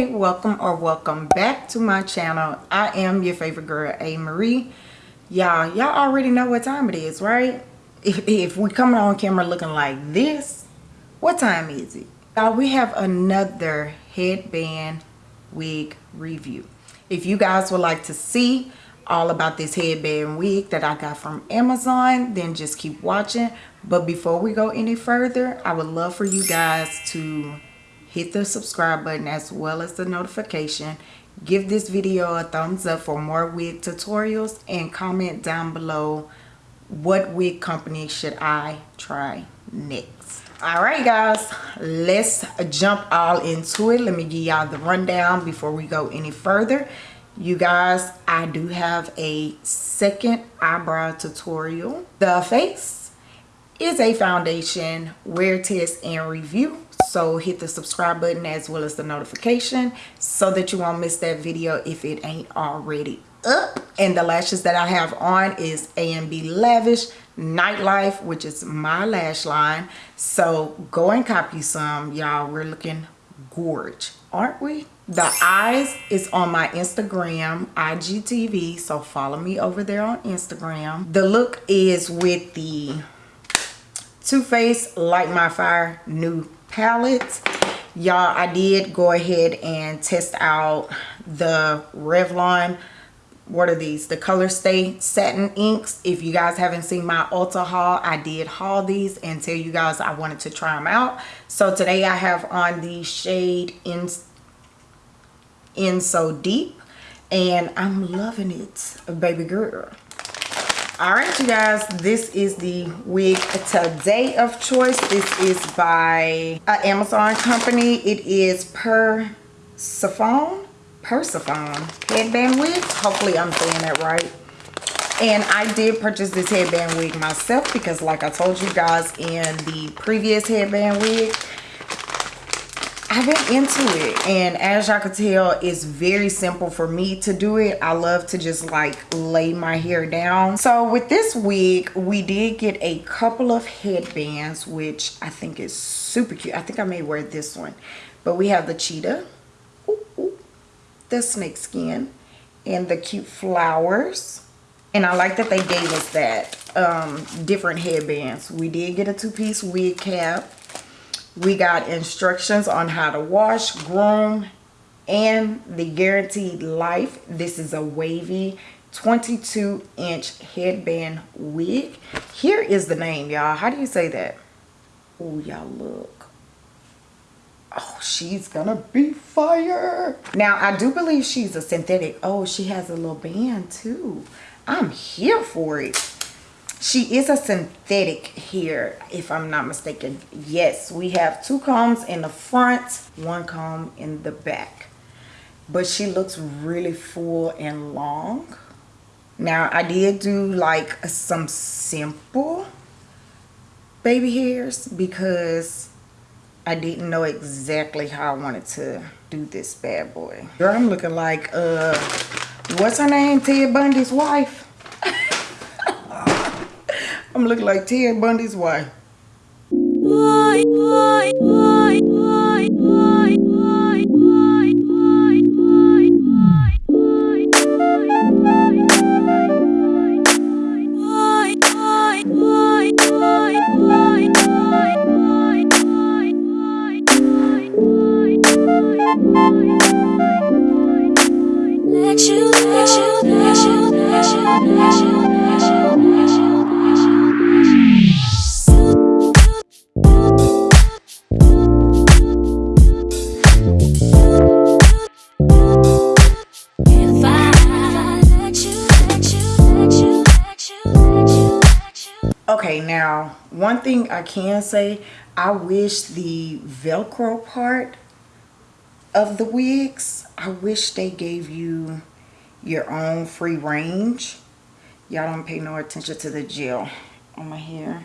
Hey welcome or welcome back to my channel. I am your favorite girl a. Marie. Y'all y'all already know what time it is right? If, if we coming on camera looking like this what time is it? Y'all we have another headband wig review. If you guys would like to see all about this headband wig that i got from amazon then just keep watching. But before we go any further i would love for you guys to hit the subscribe button as well as the notification. Give this video a thumbs up for more wig tutorials and comment down below what wig company should i try next? All right guys let's jump all into it. Let me give y'all the rundown before we go any further you guys i do have a second eyebrow tutorial. The face is a foundation wear test and review. So hit the subscribe button as well as the notification so that you won't miss that video if it ain't already up. And the lashes that i have on is amb lavish nightlife which is my lash line. So go and copy some. Y'all we're looking gorge aren't we the eyes is on my instagram igtv so follow me over there on instagram the look is with the Too Faced Light My Fire new palette. Y'all, I did go ahead and test out the Revlon what are these? The color stay satin inks. If you guys haven't seen my ulta haul i did haul these and tell you guys i wanted to try them out. So today i have on the shade in in so deep and i'm loving it baby girl. All right you guys this is the wig today of choice. This is by an amazon company. It is per Persephone. Headband wig? Hopefully i'm saying that right. And i did purchase this headband wig myself because like i told you guys in the previous headband wig I've been into it. And as y'all can tell it's very simple for me to do it. I love to just like lay my hair down. So with this wig we did get a couple of headbands which I think is super cute. I think I may wear this one. But we have the cheetah the snake skin and the cute flowers. And I like that they gave us that um, different headbands. We did get a two-piece wig cap. We got instructions on how to wash groom and the guaranteed life. This is a wavy 22 inch headband wig. Here is the name y'all. How do you say that? Oh y'all look oh she's gonna be fire. Now i do believe she's a synthetic. Oh she has a little band too. I'm here for it. She is a synthetic here if i'm not mistaken. Yes we have two combs in the front one comb in the back. But she looks really full and long. Now i did do like some simple baby hairs because i didn't know exactly how i wanted to do this bad boy. Girl i'm looking like uh what's her name? Ted bundy's wife. I'm looking like Ted Bundy's wife. Let now one thing I can say, I wish the Velcro part of the wigs, I wish they gave you your own free range. Y'all don't pay no attention to the gel on my hair.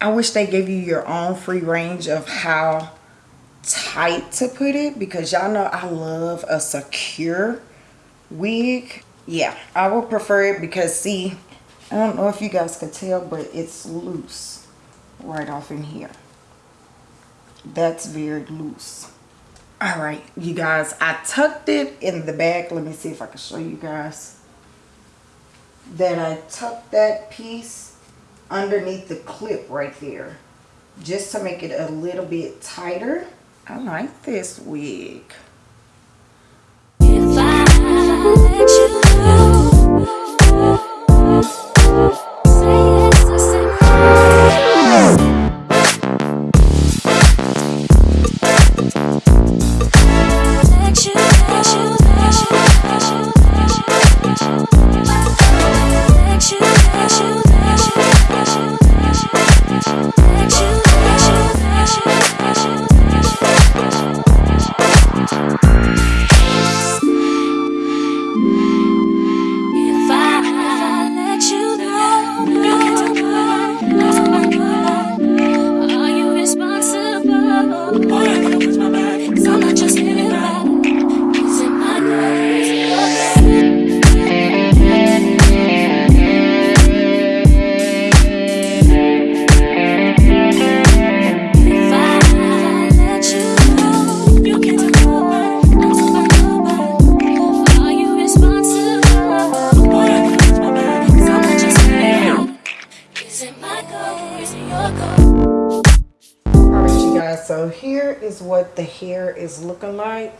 I wish they gave you your own free range of how tight to put it because y'all know I love a secure wig. Yeah, I would prefer it because see, I don't know if you guys can tell, but it's loose right off in here. That's very loose. All right, you guys, I tucked it in the back. Let me see if I can show you guys. Then I tucked that piece underneath the clip right there just to make it a little bit tighter. I like this wig. If I let you go, here is what the hair is looking like.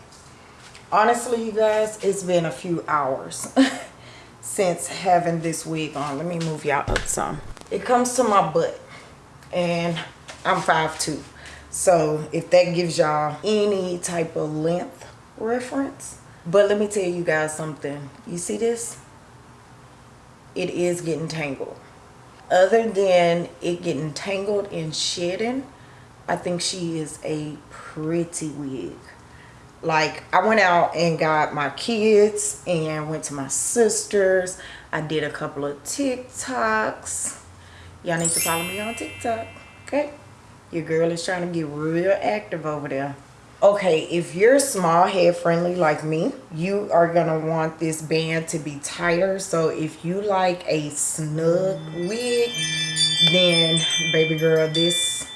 Honestly, you guys, it's been a few hours since having this wig on. Let me move y'all up some. It comes to my butt and I'm 5'2". So if that gives y'all any type of length reference. But let me tell you guys something. You see this? It is getting tangled. Other than it getting tangled and shedding, I think she is a pretty wig. Like I went out and got my kids and went to my sisters. I did a couple of TikToks. Y'all need to follow me on TikTok, okay? Your girl is trying to get real active over there. Okay, if you're small head friendly like me, you are gonna want this band to be tighter. So if you like a snug wig, then baby girl, this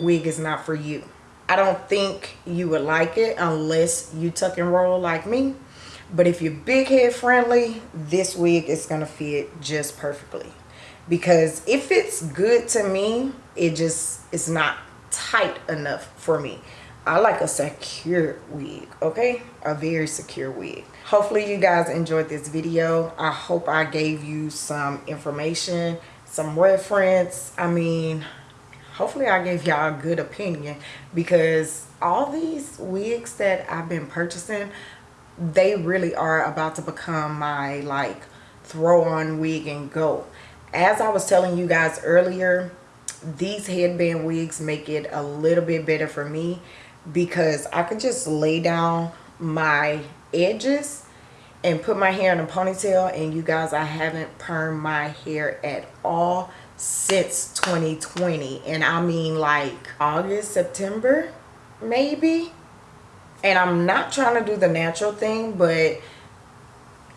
wig is not for you. I don't think you would like it unless you tuck and roll like me. But if you're big head friendly, this wig is gonna fit just perfectly. Because if it's good to me, it just is not tight enough for me. I like a secure wig, okay? A very secure wig. Hopefully you guys enjoyed this video. I hope I gave you some information, some reference. I mean, hopefully I gave y'all a good opinion because all these wigs that I've been purchasing, they really are about to become my like throw on wig and go. As I was telling you guys earlier, these headband wigs make it a little bit better for me because I could just lay down my edges and put my hair in a ponytail and you guys I haven't permed my hair at all since 2020 and I mean like August September maybe? And I'm not trying to do the natural thing but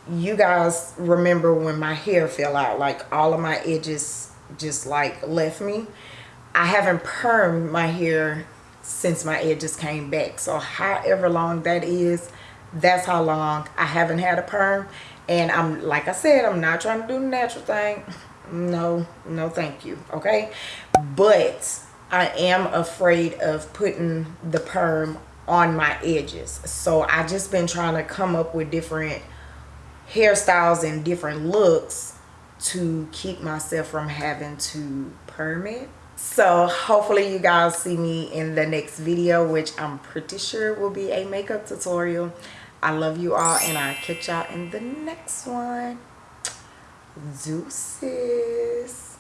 you guys remember when my hair fell out like all of my edges just like left me. I haven't permed my hair since my edges came back. So however long that is that's how long I haven't had a perm. And I'm like I said I'm not trying to do the natural thing no no thank you okay? But I am afraid of putting the perm on my edges. So I just been trying to come up with different hairstyles and different looks to keep myself from having to perm it. So hopefully you guys see me in the next video which i'm pretty sure will be a makeup tutorial. I love you all and i'll catch y'all in the next one Deuces.